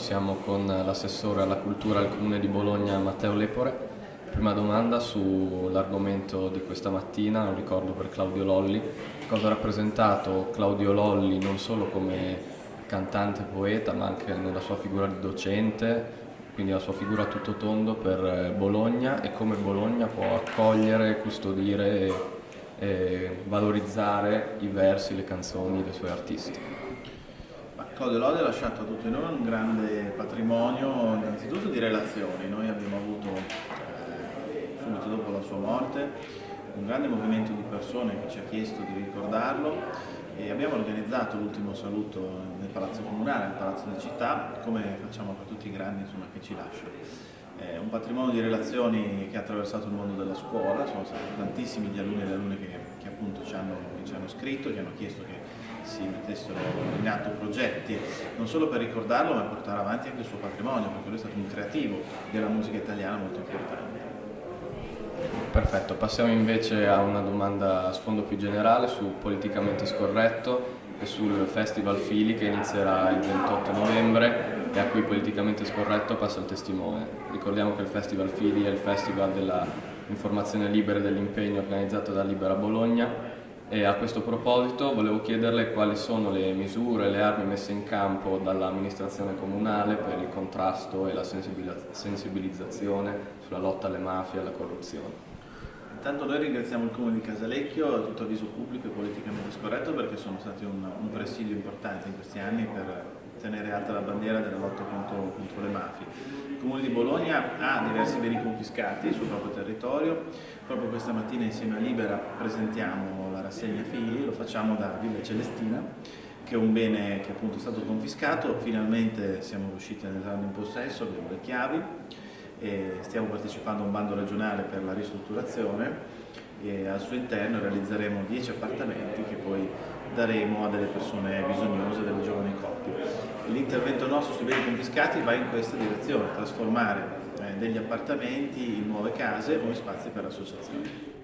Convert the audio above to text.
Siamo con l'assessore alla cultura al Comune di Bologna Matteo Lepore. Prima domanda sull'argomento di questa mattina, lo ricordo per Claudio Lolli. Cosa ha rappresentato Claudio Lolli non solo come cantante poeta ma anche nella sua figura di docente, quindi la sua figura a tutto tondo per Bologna e come Bologna può accogliere, custodire e valorizzare i versi, le canzoni dei suoi artisti. Claudio Lodi ha lasciato a tutti noi un grande patrimonio innanzitutto di relazioni, noi abbiamo avuto eh, subito dopo la sua morte un grande movimento di persone che ci ha chiesto di ricordarlo e abbiamo organizzato l'ultimo saluto nel Palazzo Comunale, nel Palazzo di Città, come facciamo per tutti i grandi insomma, che ci lasciano. È un patrimonio di relazioni che ha attraversato il mondo della scuola, sono stati tantissimi gli alunni e le alunne che, che appunto ci hanno, che ci hanno scritto, che hanno chiesto che si mettessero in atto progetti non solo per ricordarlo ma per portare avanti anche il suo patrimonio perché lui è stato un creativo della musica italiana molto importante. Perfetto, passiamo invece a una domanda a sfondo più generale su Politicamente Scorretto e sul Festival Fili che inizierà il 28 novembre e a cui Politicamente Scorretto passa il testimone. Ricordiamo che il Festival Fili è il festival dell'informazione libera e dell'impegno organizzato da Libera Bologna e a questo proposito volevo chiederle quali sono le misure, le armi messe in campo dall'amministrazione comunale per il contrasto e la sensibilizzazione sulla lotta alle mafie e alla corruzione. Intanto noi ringraziamo il Comune di Casalecchio, tutto avviso pubblico e politicamente scorretto perché sono stati un, un presidio importante in questi anni per tenere alta la bandiera della lotta contro, contro le mafie. Il Comune di Bologna ha diversi beni confiscati sul proprio territorio, proprio questa mattina insieme a Libera presentiamo la rassegna figli, lo facciamo da Villa Celestina che è un bene che appunto è stato confiscato, finalmente siamo riusciti ad entrare in possesso, abbiamo le chiavi stiamo partecipando a un bando regionale per la ristrutturazione e al suo interno realizzeremo 10 appartamenti che poi daremo a delle persone bisognose, delle giovani coppie. L'intervento nostro sui beni confiscati va in questa direzione, trasformare eh, degli appartamenti in nuove case o in spazi per associazioni.